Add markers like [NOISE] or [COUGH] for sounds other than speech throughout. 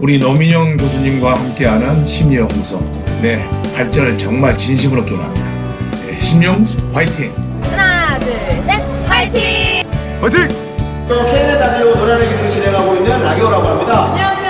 우리 노민영 교수님과 함께하는 심리연구소. 네, 발전을 정말 진심으로 기원합니다. 네, 심령 화이팅! 하나, 둘, 셋, 화이팅! 화이팅! 또 KNN 라디오 노래하는 기들을 진행하고 있는 라디오라고 합니다. 안녕하세요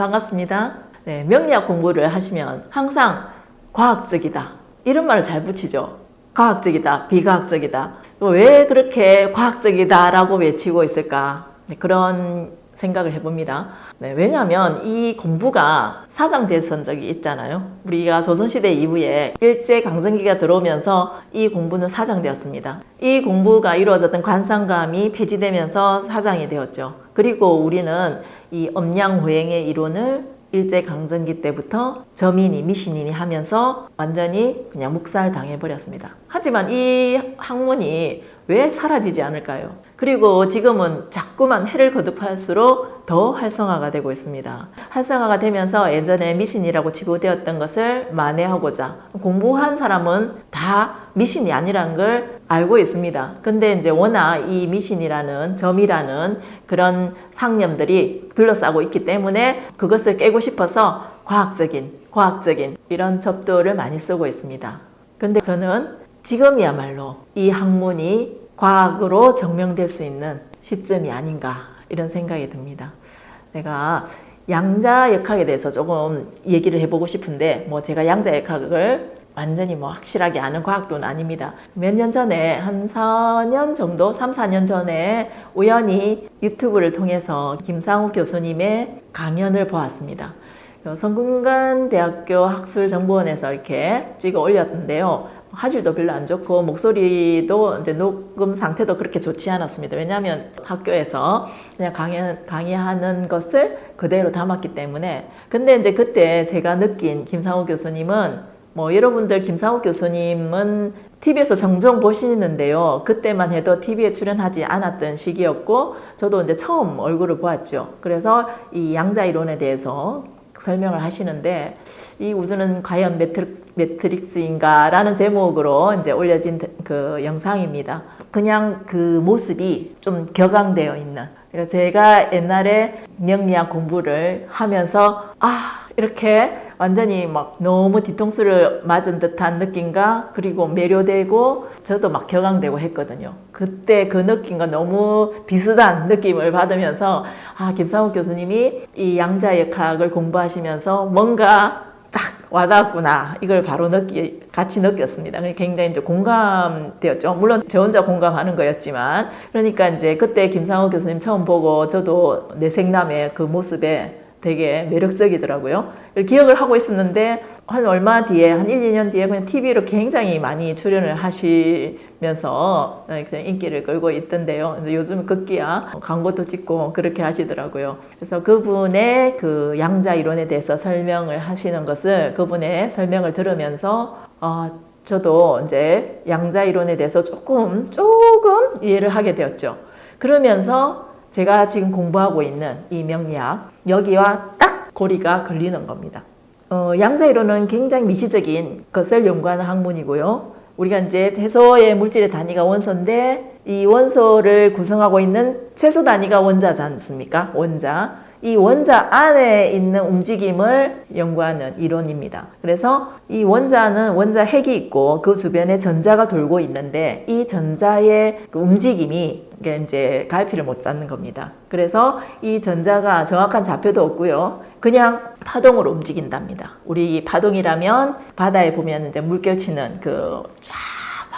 반갑습니다. 네, 명리학 공부를 하시면 항상 과학적이다. 이런 말을 잘 붙이죠. 과학적이다 비과학적이다. 왜 그렇게 과학적이다 라고 외치고 있을까? 네, 그런 생각을 해봅니다. 네, 왜냐하면 이 공부가 사장됐던 적이 있잖아요. 우리가 조선시대 이후에 일제강점기가 들어오면서 이 공부는 사장되었습니다. 이 공부가 이루어졌던 관상감이 폐지되면서 사장이 되었죠. 그리고 우리는 이 엄양호행의 이론을 일제강점기 때부터 저민이 미신인이 하면서 완전히 그냥 묵살 당해버렸습니다. 하지만 이 학문이 왜 사라지지 않을까요? 그리고 지금은 자꾸만 해를 거듭할수록 더 활성화가 되고 있습니다. 활성화가 되면서 예전에 미신이라고 치부되었던 것을 만회하고자 공부한 사람은 다 미신이 아니라는 걸 알고 있습니다. 근데 이제 워낙 이 미신이라는 점이라는 그런 상념들이 둘러싸고 있기 때문에 그것을 깨고 싶어서 과학적인, 과학적인 이런 접도를 많이 쓰고 있습니다. 근데 저는 지금이야말로 이 학문이 과학으로 증명될 수 있는 시점이 아닌가 이런 생각이 듭니다. 내가 양자 역학에 대해서 조금 얘기를 해보고 싶은데 뭐 제가 양자 역학을 완전히 뭐 확실하게 아는 과학도는 아닙니다. 몇 년 전에 한 4년 정도 3, 4년 전에 우연히 유튜브를 통해서 김상욱 교수님의 강연을 보았습니다. 성균관대학교 학술정보원에서 이렇게 찍어 올렸는데요. 화질도 별로 안 좋고 목소리도 이제 녹음 상태도 그렇게 좋지 않았습니다. 왜냐하면 학교에서 그냥 강연, 강의하는 것을 그대로 담았기 때문에. 근데 이제 그때 제가 느낀 김상욱 교수님은 뭐 여러분들 김상욱 교수님은 TV에서 종종 보시는데요. 그때만 해도 TV에 출연하지 않았던 시기였고 저도 이제 처음 얼굴을 보았죠. 그래서 이 양자 이론에 대해서 설명을 하시는데 이 우주는 과연 매트릭스, 인가 라는 제목으로 이제 올려진 그 영상입니다. 그냥 그 모습이 좀 격앙되어 있는 그러니까 제가 옛날에 명리학 공부를 하면서 아 이렇게 완전히 막 너무 뒤통수를 맞은 듯한 느낌과 그리고 매료되고 저도 막 격앙되고 했거든요. 그때 그 느낌과 너무 비슷한 느낌을 받으면서 아 김상욱 교수님이 이 양자역학을 공부하시면서 뭔가 딱 와닿았구나 이걸 바로 느끼 같이 느꼈습니다. 굉장히 이제 공감되었죠. 물론 저 혼자 공감하는 거였지만 그러니까 이제 그때 김상욱 교수님 처음 보고 저도 내 생남의 그 모습에 되게 매력적이더라고요. 기억을 하고 있었는데 한 얼마 뒤에 한 1, 2년 뒤에 그냥 TV로 굉장히 많이 출연을 하시면서 인기를 끌고 있던데요. 요즘 급기야 광고도 찍고 그렇게 하시더라고요. 그래서 그분의 그 양자 이론에 대해서 설명을 하시는 것을 그분의 설명을 들으면서 어, 저도 이제 양자 이론에 대해서 조금 조금 이해를 하게 되었죠. 그러면서 제가 지금 공부하고 있는 이 명리학 여기와 딱 고리가 걸리는 겁니다. 어, 양자이론은 굉장히 미시적인 것을 연구하는 학문이고요. 우리가 이제 채소의 물질의 단위가 원소인데 이 원소를 구성하고 있는 채소 단위가 원자지 않습니까? 원자. 이 원자 안에 있는 움직임을 연구하는 이론입니다. 그래서 이 원자는 원자 핵이 있고 그 주변에 전자가 돌고 있는데 이 전자의 그 움직임이 이게 이제 갈피를 못 잡는 겁니다. 그래서 이 전자가 정확한 좌표도 없고요. 그냥 파동으로 움직인답니다. 우리 파동이라면 바다에 보면 이제 물결 치는 그쫙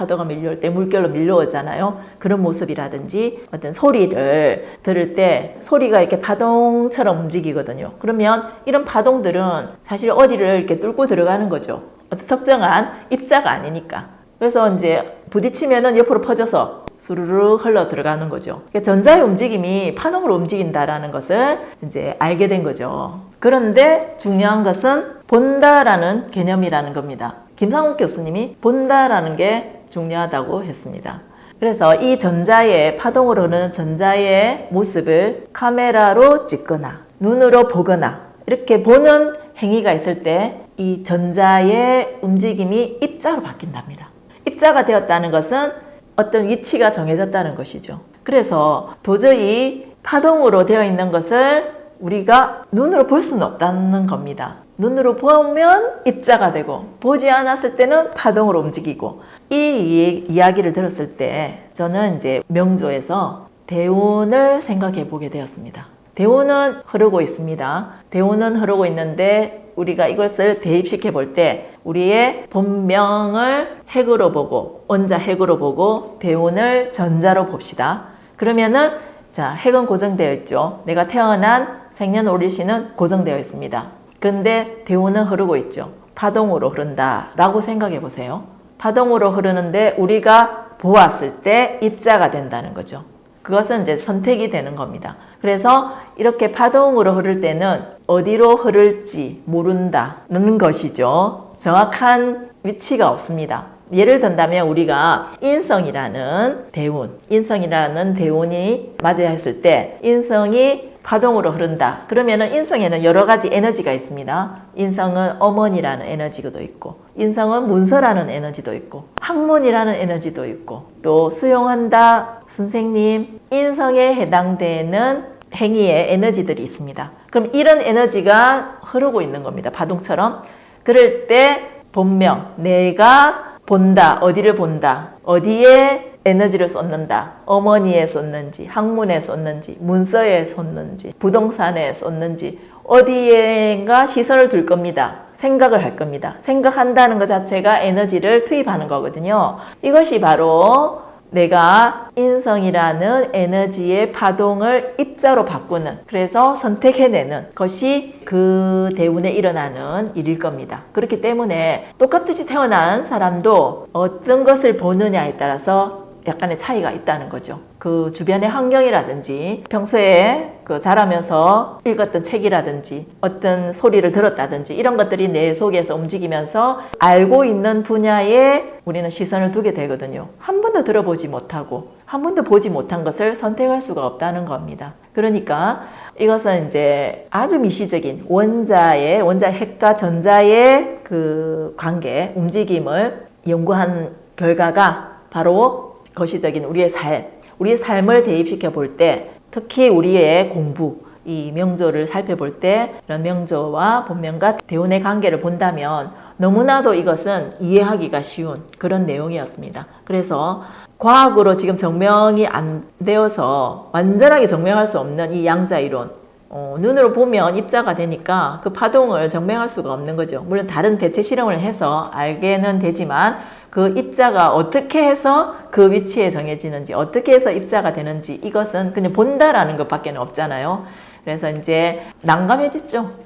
파도가 밀려올 때 물결로 밀려오잖아요. 그런 모습이라든지 어떤 소리를 들을 때 소리가 이렇게 파동처럼 움직이거든요. 그러면 이런 파동들은 사실 어디를 이렇게 뚫고 들어가는 거죠. 어떤 특정한 입자가 아니니까. 그래서 이제 부딪히면은 옆으로 퍼져서 수르르 흘러 들어가는 거죠. 그러니까 전자의 움직임이 파동으로 움직인다라는 것을 이제 알게 된 거죠. 그런데 중요한 것은 본다라는 개념이라는 겁니다. 김상욱 교수님이 본다라는 게 중요하다고 했습니다. 그래서 이 전자의 파동으로 흐르는 전자의 모습을 카메라로 찍거나 눈으로 보거나 이렇게 보는 행위가 있을 때 이 전자의 움직임이 입자로 바뀐답니다. 입자가 되었다는 것은 어떤 위치가 정해졌다는 것이죠. 그래서 도저히 파동으로 되어 있는 것을 우리가 눈으로 볼 수는 없다는 겁니다. 눈으로 보면 입자가 되고 보지 않았을 때는 파동으로 움직이고 이 이- 이야기를 들었을 때 저는 이제 명조에서 대운을 생각해 보게 되었습니다. 대운은 흐르고 있습니다. 대운은 흐르고 있는데 우리가 이것을 대입시켜 볼 때 우리의 본명을 핵으로 보고 원자 핵으로 보고 대운을 전자로 봅시다. 그러면은 자 핵은 고정되어 있죠. 내가 태어난 생년월일시는 고정되어 있습니다. 그런데 대운은 흐르고 있죠. 파동으로 흐른다 라고 생각해 보세요. 파동으로 흐르는데 우리가 보았을 때 입자가 된다는 거죠. 그것은 이제 선택이 되는 겁니다. 그래서 이렇게 파동으로 흐를 때는 어디로 흐를지 모른다는 것이죠. 정확한 위치가 없습니다. 예를 든다면 우리가 인성이라는 대운, 인성이라는 대운이 맞아야 했을 때 인성이 파동으로 흐른다. 그러면은 인성에는 여러 가지 에너지가 있습니다. 인성은 어머니라는 에너지도 있고, 인성은 문서라는 에너지도 있고, 학문이라는 에너지도 있고, 또 수용한다, 선생님, 인성에 해당되는 행위의 에너지들이 있습니다. 그럼 이런 에너지가 흐르고 있는 겁니다. 파동처럼. 그럴 때 본명, 내가 본다, 어디를 본다, 어디에 에너지를 쏟는다. 어머니에 쏟는지, 학문에 쏟는지, 문서에 쏟는지, 부동산에 쏟는지, 어디에가 시선을 둘 겁니다. 생각을 할 겁니다. 생각한다는 것 자체가 에너지를 투입하는 거거든요. 이것이 바로 내가 인성이라는 에너지의 파동을 입자로 바꾸는 그래서 선택해내는 것이 그 대운에 일어나는 일일 겁니다. 그렇기 때문에 똑같이 태어난 사람도 어떤 것을 보느냐에 따라서 약간의 차이가 있다는 거죠. 그 주변의 환경이라든지 평소에 그 자라면서 읽었던 책이라든지 어떤 소리를 들었다든지 이런 것들이 내 속에서 움직이면서 알고 있는 분야에 우리는 시선을 두게 되거든요. 한 번도 들어보지 못하고 한 번도 보지 못한 것을 선택할 수가 없다는 겁니다. 그러니까 이것은 이제 아주 미시적인 원자의 원자 핵과 전자의 그 관계 움직임을 연구한 결과가 바로 거시적인 우리의 삶, 우리의 삶을 대입시켜 볼 때 특히 우리의 공부, 이 명조를 살펴볼 때 이런 명조와 본명과 대운의 관계를 본다면 너무나도 이것은 이해하기가 쉬운 그런 내용이었습니다. 그래서 과학으로 지금 증명이 안 되어서 완전하게 증명할 수 없는 이 양자 이론 어, 눈으로 보면 입자가 되니까 그 파동을 증명할 수가 없는 거죠. 물론 다른 대체 실험을 해서 알게는 되지만 그 입자가 어떻게 해서 그 위치에 정해지는지 어떻게 해서 입자가 되는지 이것은 그냥 본다라는 것밖에 없잖아요. 그래서 이제 난감해졌죠.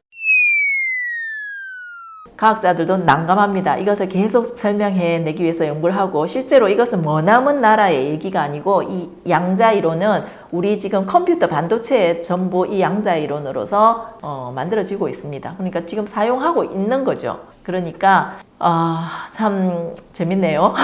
과학자들도 난감합니다. 이것을 계속 설명해 내기 위해서 연구를 하고 실제로 이것은 머나먼 나라의 얘기가 아니고 이 양자 이론은 우리 지금 컴퓨터 반도체에 전부 이 양자 이론으로서 어, 만들어지고 있습니다. 그러니까 지금 사용하고 있는 거죠. 그러니까 아, 참 재밌네요.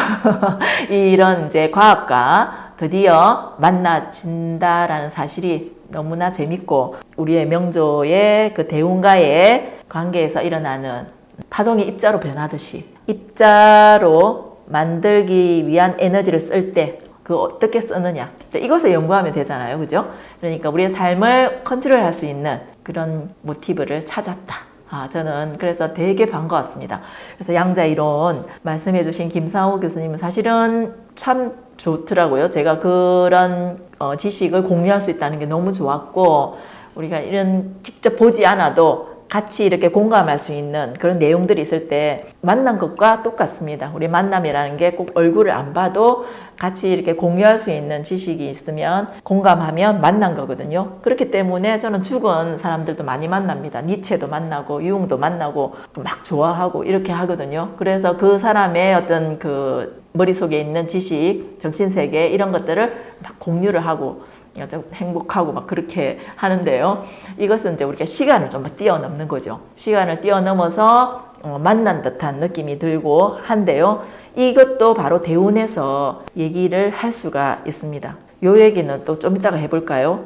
[LAUGHS] 이런 이제 과학과 드디어 만나진다라는 사실이 너무나 재밌고 우리의 명조의 그 대운과의 관계에서 일어나는 파동이 입자로 변하듯이 입자로 만들기 위한 에너지를 쓸 때 그 어떻게 쓰느냐 이것을 연구하면 되잖아요 그죠 그러니까 우리의 삶을 컨트롤할 수 있는 그런 모티브를 찾았다 아, 저는 그래서 되게 반가웠습니다. 그래서 양자 이론 말씀해 주신 김상호 교수님은 사실은 참 좋더라고요. 제가 그런 어, 지식을 공유할 수 있다는 게 너무 좋았고 우리가 이런 직접 보지 않아도 같이 이렇게 공감할 수 있는 그런 내용들이 있을 때 만난 것과 똑같습니다. 우리 만남이라는 게 꼭 얼굴을 안 봐도 같이 이렇게 공유할 수 있는 지식이 있으면 공감하면 만난 거거든요. 그렇기 때문에 저는 죽은 사람들도 많이 만납니다. 니체도 만나고 유흥도 만나고 막 좋아하고 이렇게 하거든요. 그래서 그 사람의 어떤 그 머릿속에 있는 지식, 정신세계 이런 것들을 막 공유를 하고 좀 행복하고 막 그렇게 하는데요. 이것은 이제 우리가 시간을 좀 뛰어넘는 거죠. 시간을 뛰어넘어서 어, 만난 듯한 느낌이 들고 한데요. 이것도 바로 대운에서 얘기를 할 수가 있습니다. 요 얘기는 또 좀 이따가 해볼까요?